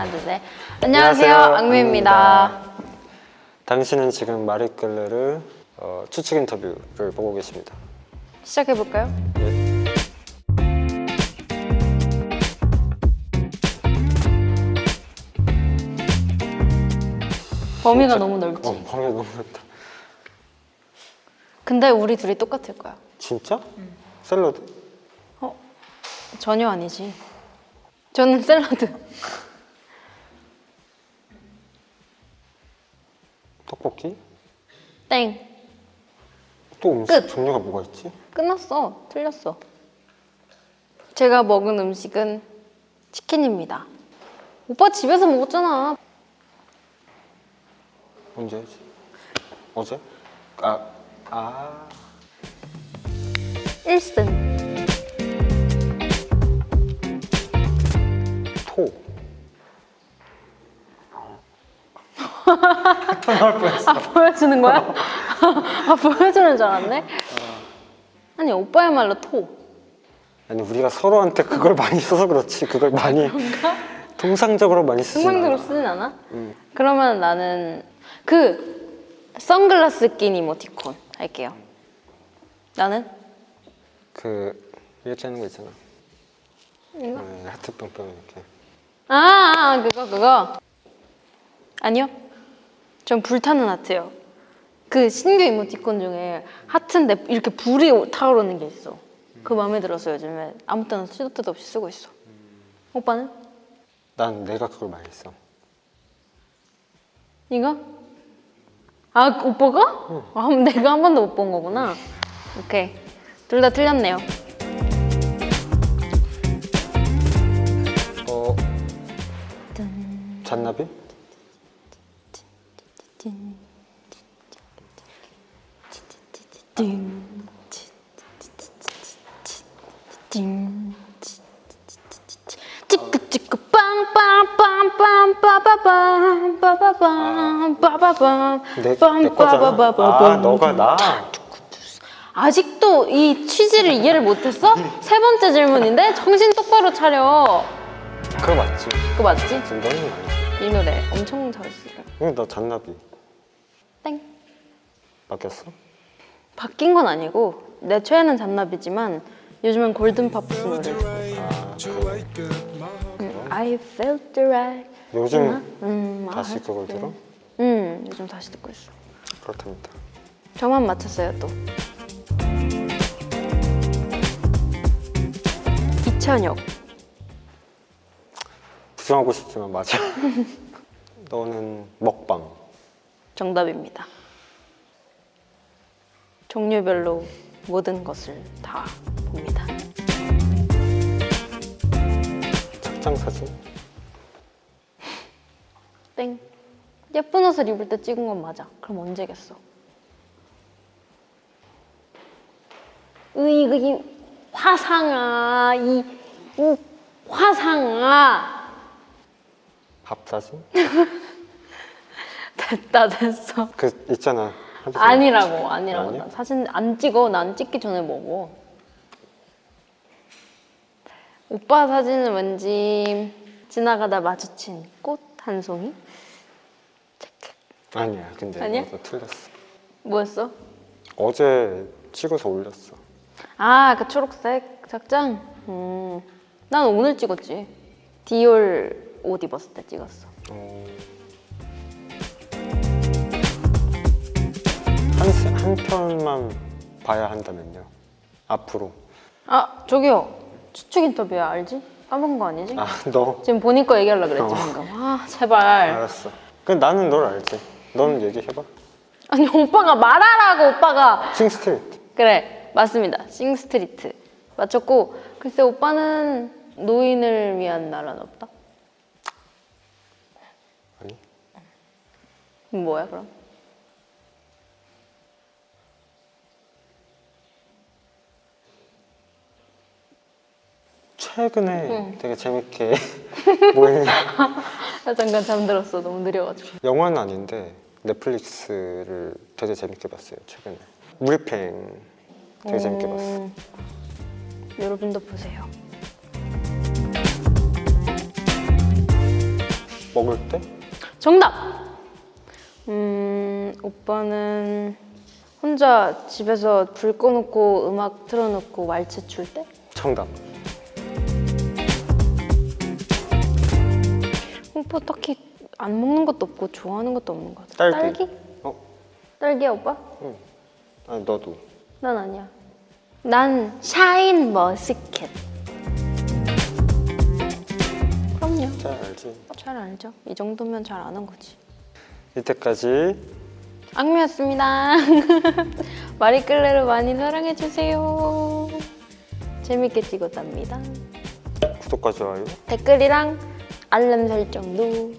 하나 둘셋 안녕하세요 악뮤입니다 당신은 지금 마리끌레르 어, 추측 인터뷰를 보고 계십니다. 시작해볼까요? 예. 범위가 너무 넓지 어, 범위가 너무 넓다. 근데 우리 둘이 똑같을 거야 진짜? 샐러드? 어? 전혀 아니지 저는 샐러드 떡볶이? 땡 또 음식 끝. 종류가 뭐가 있지? 끝났어 틀렸어 제가 먹은 음식은 치킨입니다 오빠 집에서 먹었잖아 언제지? 어제? 아, 아 1승 토 나올 뻔했어. 보여주는 거야? 아 보여주는 줄 알았네 아니 오빠야말로 토 아니 우리가 서로한테 그걸 많이 써서 그렇지 그걸 많이 통상적으로 많이 쓰지 통상적으로 않아. 쓰진 않아? 음. 그러면 나는 그 선글라스 낀 이모티콘 할게요 나는? 그 이렇게 하는 거 있잖아. 이거? 네, 하트 뿅뿅 이렇게. 아, 아 그거 그거 아니요 전 불타는 하트요 그 신규 이모티콘 중에 하트인데 이렇게 불이 타오르는 게 있어 그 마음에 들어서 요즘에 아무 때나 시도 때도 없이 쓰고 있어 오빠는? 난 내가 그걸 많이 써. 이거? 아 오빠가? 아, 그럼 내가 한 번도 못 본 거구나 오케이 둘 다 틀렸네요 어 잔나비? 찌끄찌끄 빵빵빵빵. 아. 아직도 이 취지를 이해를 못했어? 세 번째 질문인데 정신 똑바로 차려 그거 맞지? 그거 맞지? 너는 아니지. 이 노래 엄청 잘했어 응, 나 잔나비 땡 바뀌었어? 바뀐 건 아니고 내 최애는 잔나비지만 요즘은 골든팝스 노래 아 그래. 음, I felt the right 요즘 음, 다시 I 그걸 들어? 음 요즘 다시 듣고 있어 그렇답니다. 저만 맞췄어요 또 이찬혁 부정하고 싶지만 맞아. 너는 먹방. 정답입니다. 종류별로 모든 것을 다 봅니다. 착장 사진. 땡. 예쁜 옷을 입을 때 찍은 건 맞아. 그럼 언제겠어? 으이 이 화상아. 이, 이 화상아 밥 사진? 됐다 됐어 그 있잖아. 하지 마. 아니라고 아니라고 아니야? 나 사진 안 찍어 난 찍기 전에 먹어 오빠 사진은 왠지 지나가다 마주친 꽃 한 송이 아니야. 근데 아니야? 틀렸어. 뭐였어? 어제 찍어서 올렸어. 아 그 초록색 착장 음, 난 오늘 찍었지 디올 옷 입었을 때 찍었어 어... 한, 스- 한 편만 봐야 한다면요. 앞으로. 아 저기요 추측 인터뷰야 알지? 까먹은 거 아니지? 아, 너. 지금 본인 거 얘기하려고 그랬지 어. 방금 아 제발 알았어. 그 나는 널 알지. 넌 얘기해봐. 아니 오빠가 말하라고 오빠가 싱스트리트. 그래 맞습니다 싱스트리트 맞췄고 글쎄 오빠는 노인을 위한 나라는 없다? 아니. 그럼 뭐야 그럼? 최근에 되게 재밌게 뭐. 나 잠깐 잠들었어 너무 느려가지고 영화는 아닌데 넷플릭스를 되게 재밌게 봤어요 최근에 무리팽 되게 재밌게 봤어 음, 여러분도 보세요 먹을 때? 정답! 음, 오빠는 혼자 집에서 불 꺼놓고 음악 틀어놓고 왈츠 출 때? 정답. 오빠 딱히 안 먹는 것도 없고 좋아하는 것도 없는 것 같아. 딸기. 딸기? 어? 딸기야 오빠? 아니 너도. 난 아니야. 난 샤인 머스켓. 그럼요. 잘 알지. 잘 알죠. 이 정도면 잘 아는 거지. 이때까지 악미였습니다. 마리끌레를 많이 사랑해주세요. 재밌게 찍었답니다. 구독과 좋아요 댓글이랑 알람 설정도